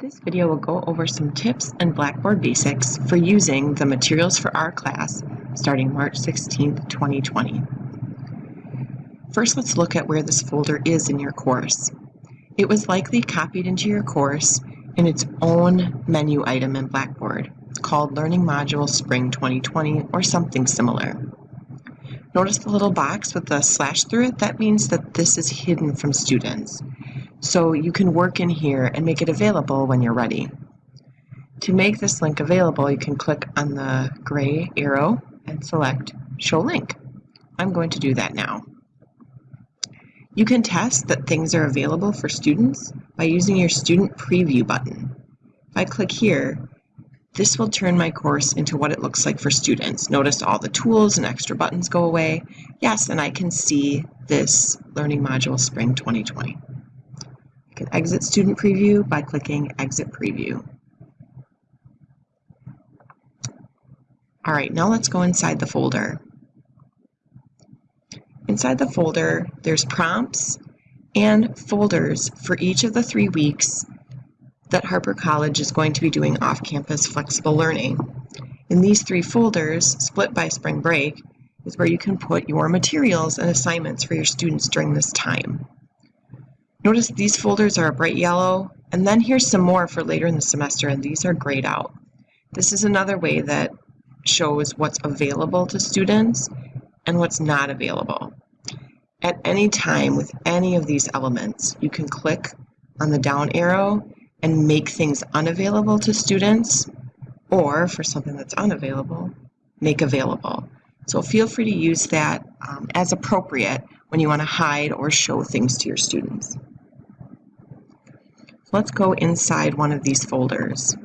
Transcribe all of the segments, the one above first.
This video will go over some tips and Blackboard basics for using the Materials for our class starting March 16, 2020. First, let's look at where this folder is in your course. It was likely copied into your course in its own menu item in Blackboard called Learning Module Spring 2020 or something similar. Notice the little box with the slash through it? That means that this is hidden from students. So you can work in here and make it available when you're ready. To make this link available, you can click on the gray arrow and select Show Link. I'm going to do that now. You can test that things are available for students by using your Student Preview button. If I click here, this will turn my course into what it looks like for students. Notice all the tools and extra buttons go away. Yes, and I can see this Learning Module Spring 2020 can exit Student Preview by clicking Exit Preview. All right, now let's go inside the folder. Inside the folder, there's prompts and folders for each of the three weeks that Harper College is going to be doing off-campus flexible learning. In these three folders, split by spring break, is where you can put your materials and assignments for your students during this time. Notice these folders are a bright yellow, and then here's some more for later in the semester, and these are grayed out. This is another way that shows what's available to students and what's not available. At any time with any of these elements, you can click on the down arrow and make things unavailable to students, or for something that's unavailable, make available. So feel free to use that um, as appropriate when you want to hide or show things to your students. Let's go inside one of these folders.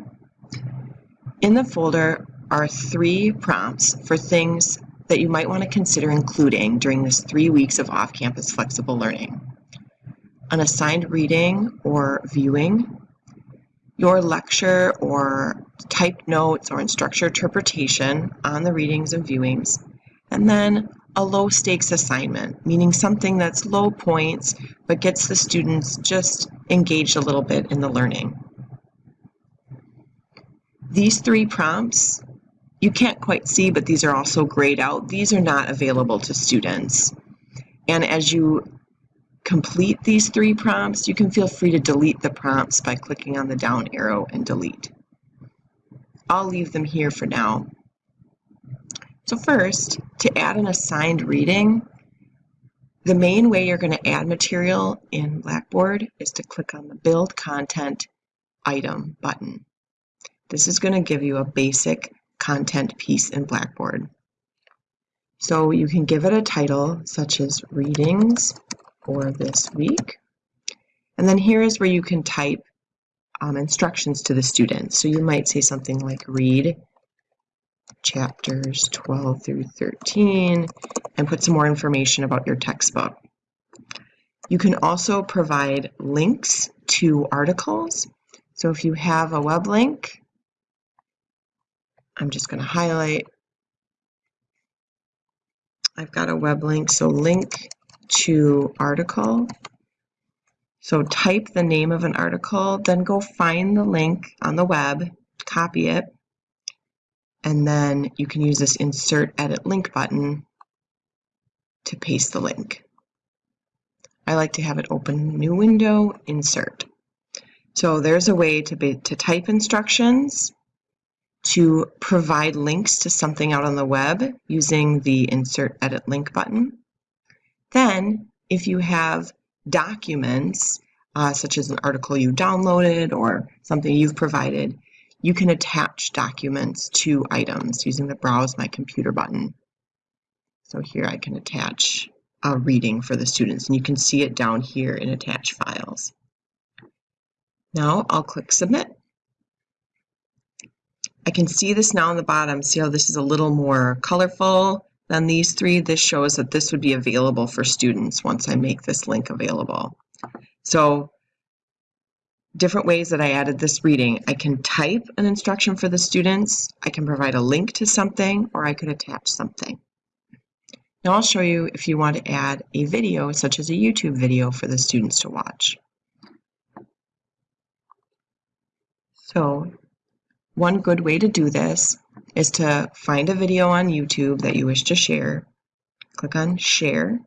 In the folder are three prompts for things that you might want to consider including during this three weeks of off-campus flexible learning. An assigned reading or viewing, your lecture or typed notes or instructor interpretation on the readings and viewings, and then a low stakes assignment, meaning something that's low points but gets the students just engaged a little bit in the learning. These three prompts, you can't quite see, but these are also grayed out. These are not available to students. And as you complete these three prompts, you can feel free to delete the prompts by clicking on the down arrow and delete. I'll leave them here for now. So first, to add an assigned reading, the main way you're going to add material in Blackboard is to click on the Build Content Item button. This is going to give you a basic content piece in Blackboard. So you can give it a title such as Readings for this week. And then here is where you can type um, instructions to the students. So you might say something like read chapters 12 through 13 and put some more information about your textbook. You can also provide links to articles. So if you have a web link, I'm just going to highlight. I've got a web link, so link to article. So type the name of an article, then go find the link on the web, copy it, and then you can use this insert edit link button to paste the link. I like to have it open new window, insert. So there's a way to, be, to type instructions, to provide links to something out on the web using the insert edit link button. Then if you have documents, uh, such as an article you downloaded or something you've provided, you can attach documents to items using the Browse My Computer button. So here I can attach a reading for the students, and you can see it down here in Attach Files. Now I'll click Submit. I can see this now on the bottom. See how this is a little more colorful than these three? This shows that this would be available for students once I make this link available. So different ways that I added this reading. I can type an instruction for the students, I can provide a link to something, or I could attach something. Now I'll show you if you want to add a video, such as a YouTube video for the students to watch. So one good way to do this is to find a video on YouTube that you wish to share. Click on Share,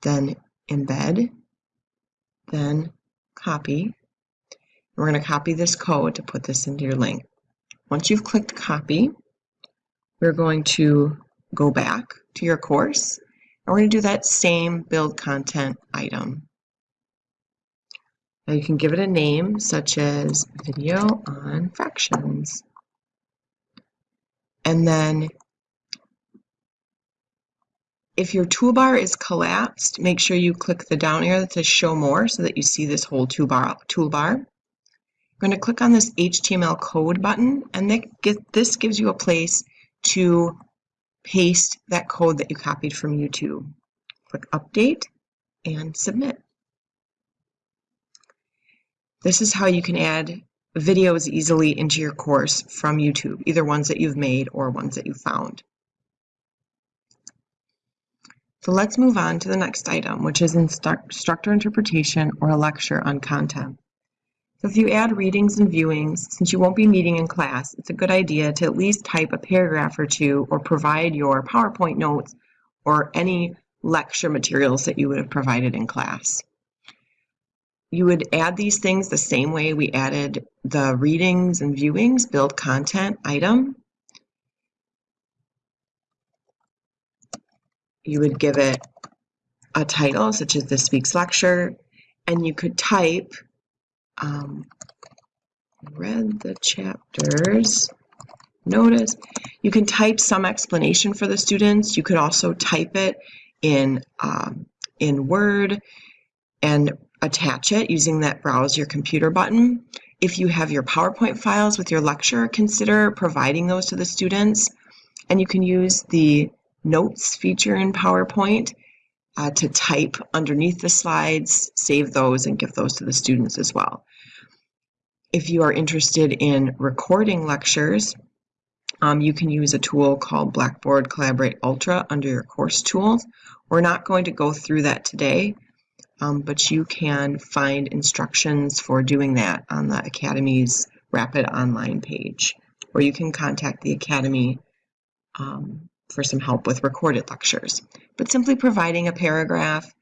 then Embed, then Copy. We're going to copy this code to put this into your link. Once you've clicked Copy, we're going to go back to your course and we're going to do that same build content item. Now you can give it a name such as video on fractions. And then if your toolbar is collapsed, make sure you click the down arrow that says show more so that you see this whole toolbar. toolbar. You're going to click on this HTML code button and this gives you a place to paste that code that you copied from YouTube. Click update and submit. This is how you can add videos easily into your course from YouTube, either ones that you've made or ones that you found. So let's move on to the next item, which is instructor interpretation or a lecture on content. If you add readings and viewings, since you won't be meeting in class, it's a good idea to at least type a paragraph or two or provide your PowerPoint notes or any lecture materials that you would have provided in class. You would add these things the same way we added the readings and viewings, build content item. You would give it a title, such as this week's lecture, and you could type um, read the chapters. Notice you can type some explanation for the students. You could also type it in um, in Word and attach it using that browse your computer button. If you have your PowerPoint files with your lecture, consider providing those to the students. And you can use the notes feature in PowerPoint uh, to type underneath the slides, save those, and give those to the students as well. If you are interested in recording lectures, um, you can use a tool called Blackboard Collaborate Ultra under your course tools. We're not going to go through that today, um, but you can find instructions for doing that on the Academy's Rapid Online page, or you can contact the Academy um, for some help with recorded lectures. But simply providing a paragraph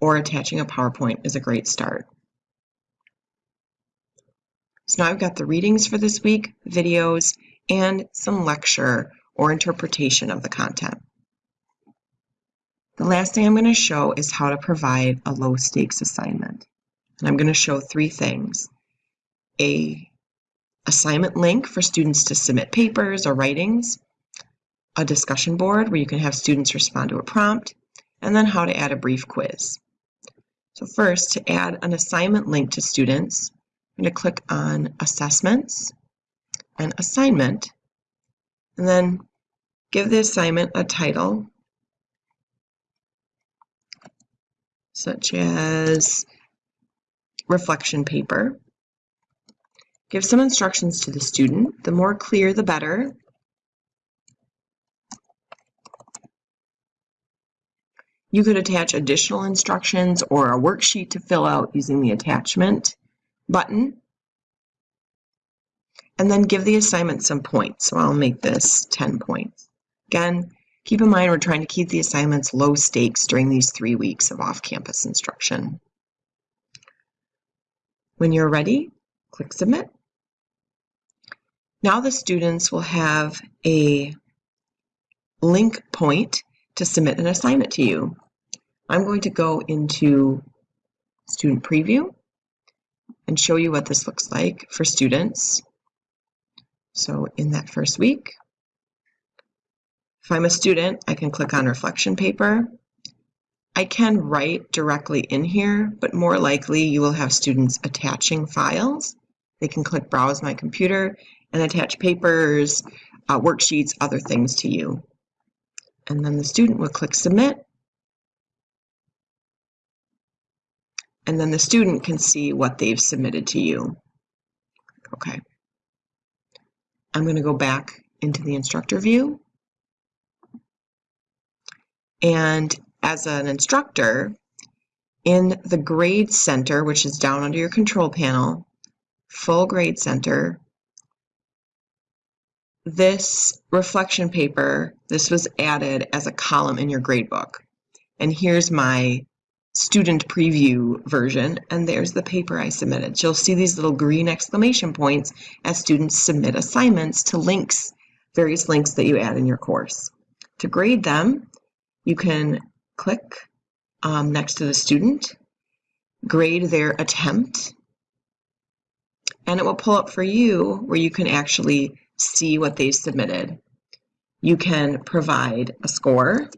or attaching a PowerPoint is a great start. So now I've got the readings for this week, videos, and some lecture or interpretation of the content. The last thing I'm going to show is how to provide a low stakes assignment. And I'm going to show three things. A assignment link for students to submit papers or writings, a discussion board where you can have students respond to a prompt, and then how to add a brief quiz. So first, to add an assignment link to students, I'm going to click on Assessments and Assignment, and then give the assignment a title, such as reflection paper. Give some instructions to the student. The more clear, the better. You could attach additional instructions or a worksheet to fill out using the attachment button. And then give the assignment some points. So I'll make this 10 points. Again, keep in mind we're trying to keep the assignments low stakes during these three weeks of off-campus instruction. When you're ready, click Submit. Now the students will have a link point to submit an assignment to you. I'm going to go into Student Preview and show you what this looks like for students. So in that first week, if I'm a student, I can click on reflection paper. I can write directly in here, but more likely you will have students attaching files. They can click browse my computer and attach papers, uh, worksheets, other things to you and then the student will click submit. And then the student can see what they've submitted to you. Okay. I'm going to go back into the instructor view. And as an instructor, in the grade center, which is down under your control panel, full grade center. This reflection paper, this was added as a column in your gradebook. And here's my student preview version, and there's the paper I submitted. You'll see these little green exclamation points as students submit assignments to links, various links that you add in your course. To grade them, you can click um, next to the student, grade their attempt, and it will pull up for you where you can actually see what they submitted. You can provide a score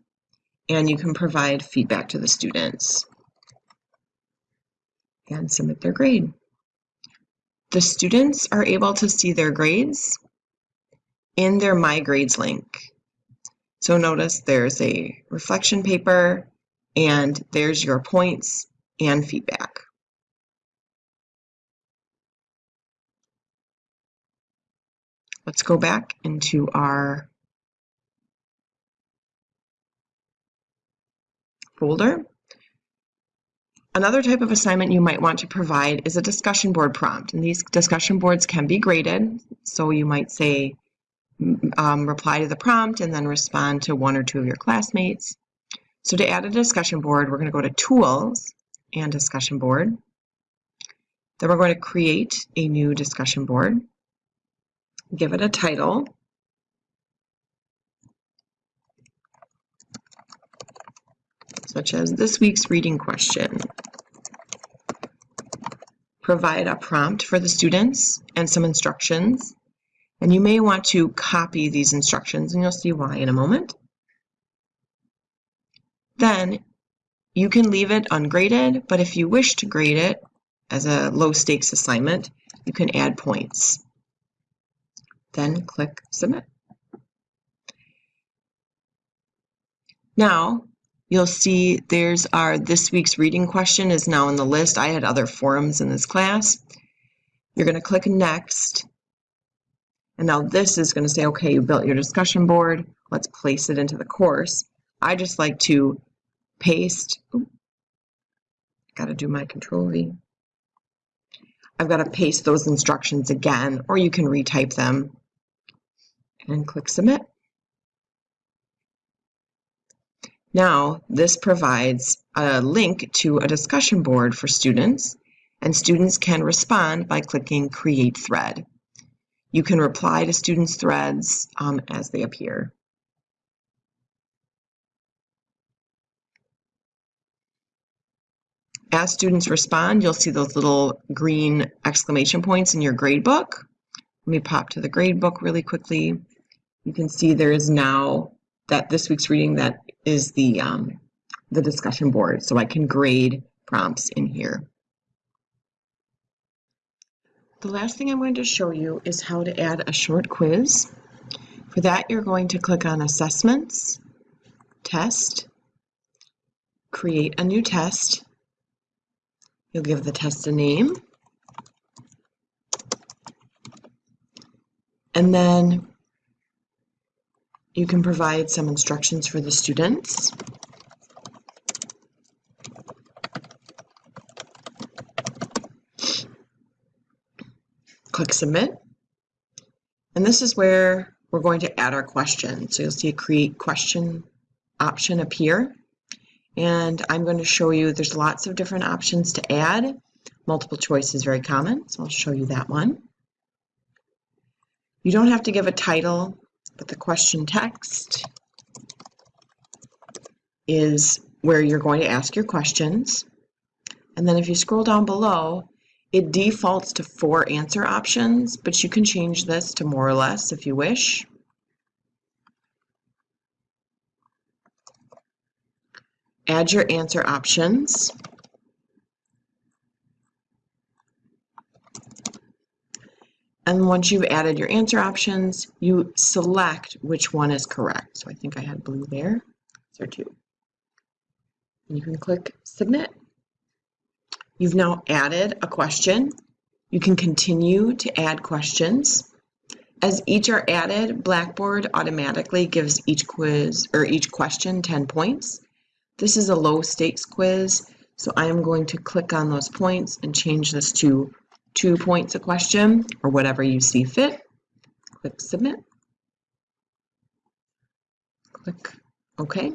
and you can provide feedback to the students and submit their grade. The students are able to see their grades in their My Grades link. So notice there's a reflection paper and there's your points and feedback. Let's go back into our folder. Another type of assignment you might want to provide is a discussion board prompt. And these discussion boards can be graded. So you might say, um, reply to the prompt and then respond to one or two of your classmates. So to add a discussion board, we're going to go to Tools and Discussion Board. Then we're going to create a new discussion board. Give it a title. such as this week's reading question. Provide a prompt for the students and some instructions. And you may want to copy these instructions, and you'll see why in a moment. Then you can leave it ungraded, but if you wish to grade it as a low stakes assignment, you can add points. Then click Submit. Now, You'll see there's our this week's reading question is now in the list. I had other forums in this class. You're going to click Next. And now this is going to say, okay, you built your discussion board. Let's place it into the course. I just like to paste. Got to do my control V. I've got to paste those instructions again, or you can retype them and click Submit. Now, this provides a link to a discussion board for students, and students can respond by clicking Create Thread. You can reply to students' threads um, as they appear. As students respond, you'll see those little green exclamation points in your gradebook. Let me pop to the gradebook really quickly. You can see there is now that this week's reading that is the, um, the discussion board, so I can grade prompts in here. The last thing I'm going to show you is how to add a short quiz. For that, you're going to click on Assessments, Test, create a new test. You'll give the test a name. And then you can provide some instructions for the students. Click Submit. And this is where we're going to add our question. So you'll see a Create Question option appear. And I'm going to show you, there's lots of different options to add. Multiple choice is very common, so I'll show you that one. You don't have to give a title but the question text is where you're going to ask your questions. And then if you scroll down below, it defaults to four answer options, but you can change this to more or less if you wish. Add your answer options. And once you've added your answer options, you select which one is correct. So I think I had blue there. There two. And you can click submit. You've now added a question. You can continue to add questions. As each are added, Blackboard automatically gives each quiz or each question 10 points. This is a low stakes quiz, so I am going to click on those points and change this to two points a question, or whatever you see fit. Click Submit. Click OK.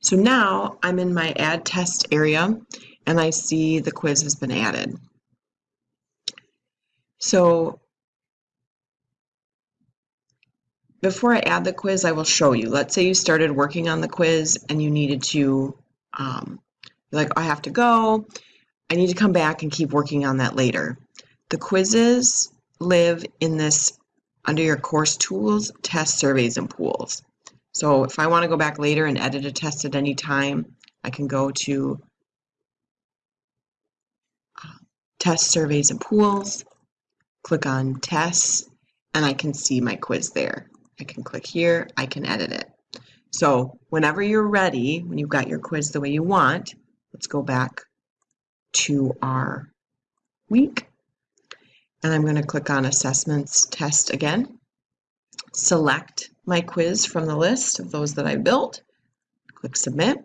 So now I'm in my Add Test area, and I see the quiz has been added. So before I add the quiz, I will show you. Let's say you started working on the quiz and you needed to, um, like, I have to go. I need to come back and keep working on that later. The quizzes live in this under your course tools, test surveys and pools. So if I want to go back later and edit a test at any time, I can go to uh, test surveys and pools, click on tests, and I can see my quiz there. I can click here, I can edit it. So whenever you're ready, when you've got your quiz the way you want, let's go back to our week. And I'm going to click on assessments test again. Select my quiz from the list of those that I built. Click submit.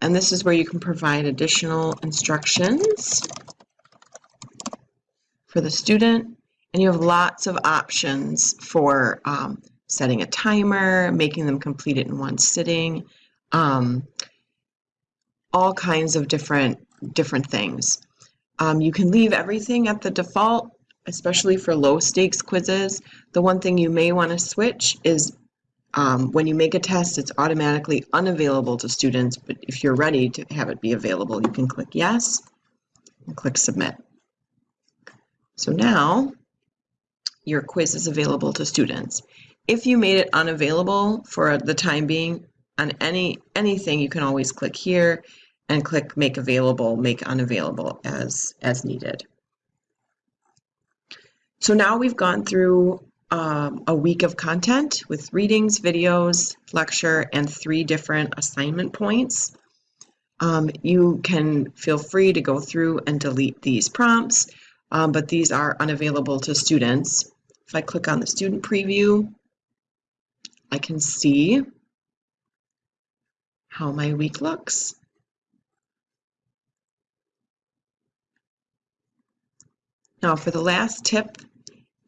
And this is where you can provide additional instructions for the student and you have lots of options for um, setting a timer, making them complete it in one sitting, um, all kinds of different different things. Um, you can leave everything at the default, especially for low stakes quizzes. The one thing you may want to switch is um, when you make a test, it's automatically unavailable to students, but if you're ready to have it be available, you can click yes and click submit. So now your quiz is available to students. If you made it unavailable for the time being on any anything, you can always click here and click make available, make unavailable as, as needed. So now we've gone through um, a week of content with readings, videos, lecture, and three different assignment points. Um, you can feel free to go through and delete these prompts, um, but these are unavailable to students. If I click on the student preview, I can see how my week looks. Now for the last tip,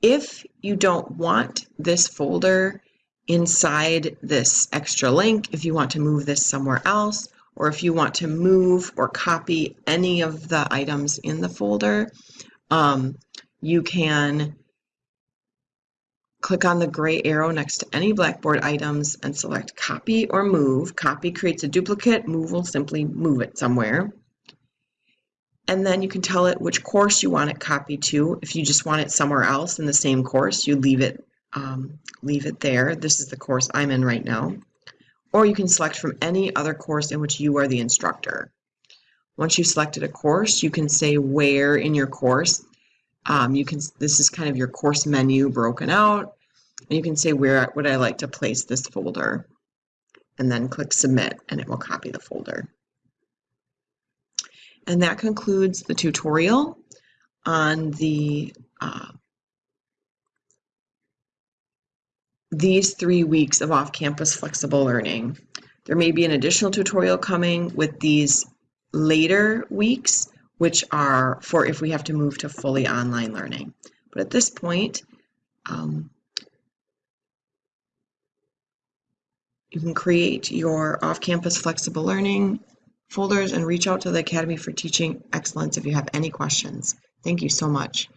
if you don't want this folder inside this extra link, if you want to move this somewhere else, or if you want to move or copy any of the items in the folder, um, you can Click on the gray arrow next to any Blackboard items and select Copy or Move. Copy creates a duplicate, Move will simply move it somewhere. And then you can tell it which course you want it copied to. If you just want it somewhere else in the same course, you leave it, um, leave it there. This is the course I'm in right now. Or you can select from any other course in which you are the instructor. Once you've selected a course, you can say where in your course um, you can, this is kind of your course menu broken out. And you can say where would I like to place this folder and then click submit and it will copy the folder. And that concludes the tutorial on the uh, these three weeks of off-campus flexible learning. There may be an additional tutorial coming with these later weeks, which are for if we have to move to fully online learning. But at this point, um, you can create your off-campus flexible learning folders and reach out to the Academy for Teaching Excellence if you have any questions. Thank you so much.